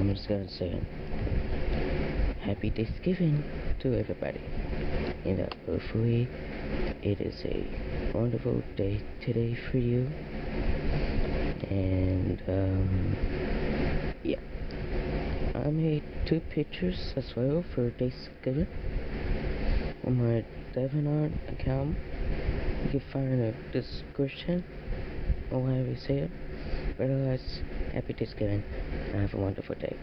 I'm just gonna say Happy Thanksgiving to everybody. You know, hopefully it is a wonderful day today for you. And, um, yeah. I made two pictures as well for Thanksgiving on my DeviantArt account. You can find in the description or whatever you say it. But otherwise, happy Thanksgiving and have a wonderful day.